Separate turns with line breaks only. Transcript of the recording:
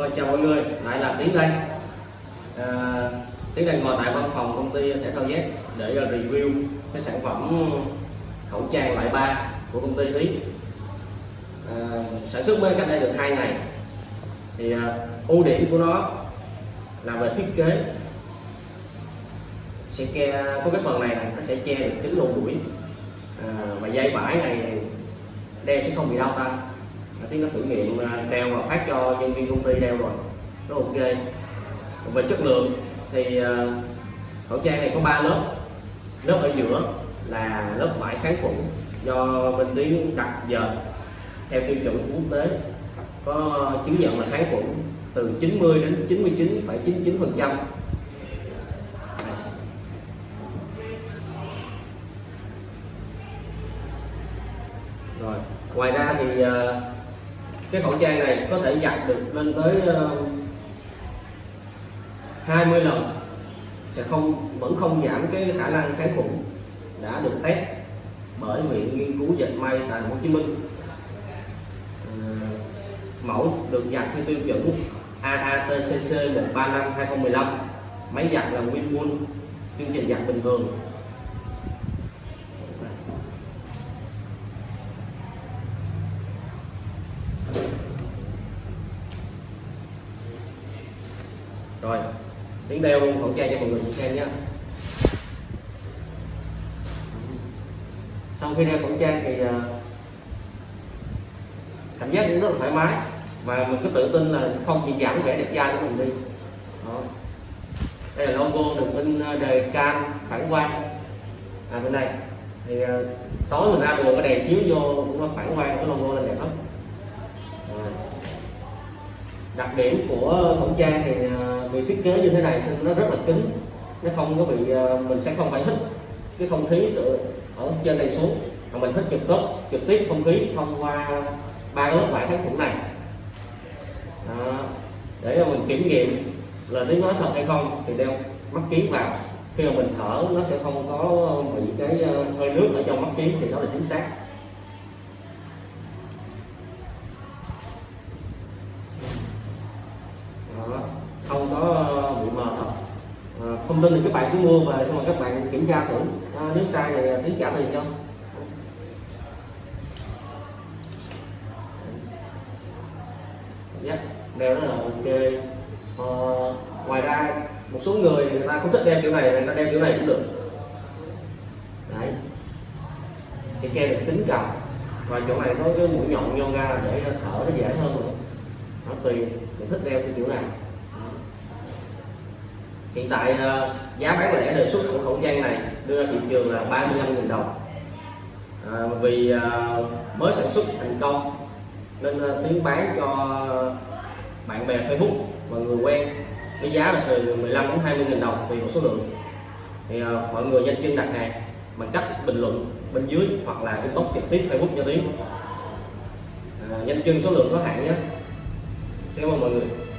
Xin chào mọi người, lại à, Tiến đang ngồi tại văn phòng công ty thể thao Z để à, review cái sản phẩm khẩu trang loại 3 của công ty Thí à, sản xuất mới cách đây được 2 ngày. Thì à, ưu điểm của nó là về thiết kế. Sẽ che có cái phần này này nó sẽ che được kính lỗ mũi à, và dây vải này đeo sẽ không bị đau tay à, nó thử nghiệm đeo và phát cho nhân viên công ty đeo rồi nó ok. Về chất lượng thì ờ, khẩu trang này có 3 lớp. Lớp ở giữa là lớp vải kháng khuẩn do bên tiếng đặt giờ. Theo tiêu chuẩn quốc tế có chứng nhận là kháng khuẩn từ 90 đến 99,99 phần trăm. Rồi ngoài ra thì ờ, cái khẩu trang này có thể giặt được lên tới ờ, 20 lần. Sẽ không, vẫn không giảm cái khả năng kháng khuẩn đã được test bởi viện nghiên cứu dệt may tại Hồ Chí Minh. Ờ, mẫu được giặt theo tiêu chuẩn AATCC 135 2015 máy giặt là Winwool chương trình giặt bình thường. Rồi, tiếng đeo khẩu trang cho mọi người cùng xem nhé. Sau khi đeo khẩu trang thì à, cảm giác cũng rất là thoải mái và mình cứ tự tin là không chỉ giảm vẻ đẹp trai của mình đi. Đó. đây là logo được in đề cam phản quang. À bên đây. Thì à, tối mình ra đường, cái đèn chiếu vô cũng nó phản quang, cái logo lên đẹp lắm. Rồi đặc điểm của khẩu trang thì à, bị thiết kế như thế này thì nó rất là kín. Nó không có bị à, mình sẽ không phải hít cái không khí từ ở trên này xuống. Mà mình hít trực tiếp trực tiếp không khí thông qua ba lớp vải kháng khuẩn này. Đó. để mà mình kiểm nghiệm là tiếng nói thật hay không thì đeo mắt kiến vào. Khi mà mình thở, nó sẽ không có bị cái à, hơi nước ở trong mắt kiến thì đó là chính xác đó. không có bị mờ thật Thông tin thì các bạn cứ mua về xong rồi các bạn kiểm tra thử. À, nếu sai thì à, tiến trả tiền cho. Dạ, yeah, đeo rất là ok. À, ngoài ra một số người người ta không thích đeo kiểu này người ta đeo kiểu này cũng được. Đấy. Thì che được kính cầm và chỗ này có cái mũi nhọn nhon ra để à, thở nó dễ hơn nữa nó tùy mình thích đeo cái kiểu này hiện tại ờ, giá bán lẻ đề xuất của khẩu trang này đưa ra thị trường là 35.000 đồng. À, vì ờ, mới sản xuất thành công nên ờ, tiến bán cho bạn bè Facebook và người quen với giá là từ 15 đến 20 nghìn đồng tùy một số lượng. Thì ờ, mọi người nhanh chân đặt hàng bằng cách bình luận bên dưới hoặc là inbox trực tiếp Facebook cho tiếng à, nhanh chân số lượng có hạn nhé. Xin cảm ơn mọi người.